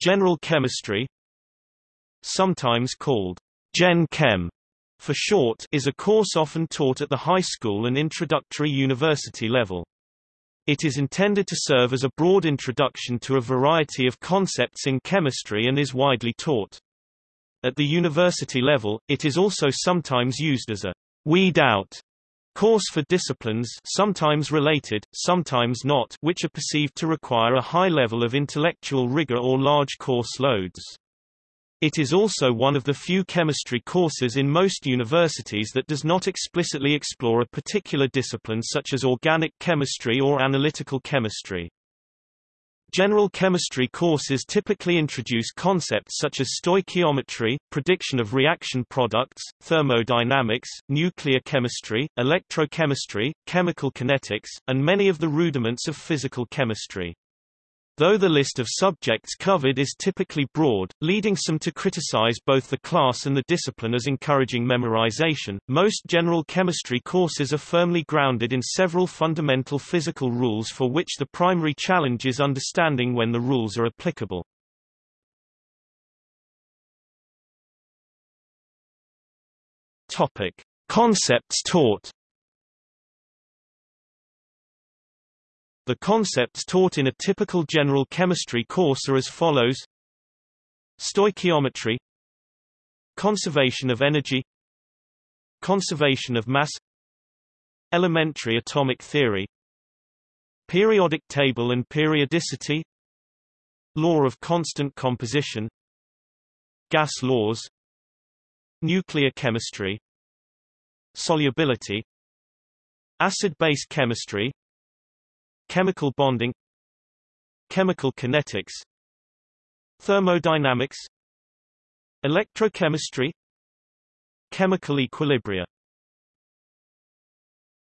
General chemistry sometimes called Gen Chem for short is a course often taught at the high school and introductory university level. It is intended to serve as a broad introduction to a variety of concepts in chemistry and is widely taught. At the university level, it is also sometimes used as a weed out course for disciplines sometimes related, sometimes not which are perceived to require a high level of intellectual rigor or large course loads. It is also one of the few chemistry courses in most universities that does not explicitly explore a particular discipline such as organic chemistry or analytical chemistry. General chemistry courses typically introduce concepts such as stoichiometry, prediction of reaction products, thermodynamics, nuclear chemistry, electrochemistry, chemical kinetics, and many of the rudiments of physical chemistry. Though the list of subjects covered is typically broad, leading some to criticize both the class and the discipline as encouraging memorization, most general chemistry courses are firmly grounded in several fundamental physical rules for which the primary challenge is understanding when the rules are applicable. Topic. Concepts taught The concepts taught in a typical general chemistry course are as follows. Stoichiometry. Conservation of energy. Conservation of mass. Elementary atomic theory. Periodic table and periodicity. Law of constant composition. Gas laws. Nuclear chemistry. Solubility. Acid-base chemistry Chemical bonding Chemical kinetics Thermodynamics Electrochemistry Chemical equilibria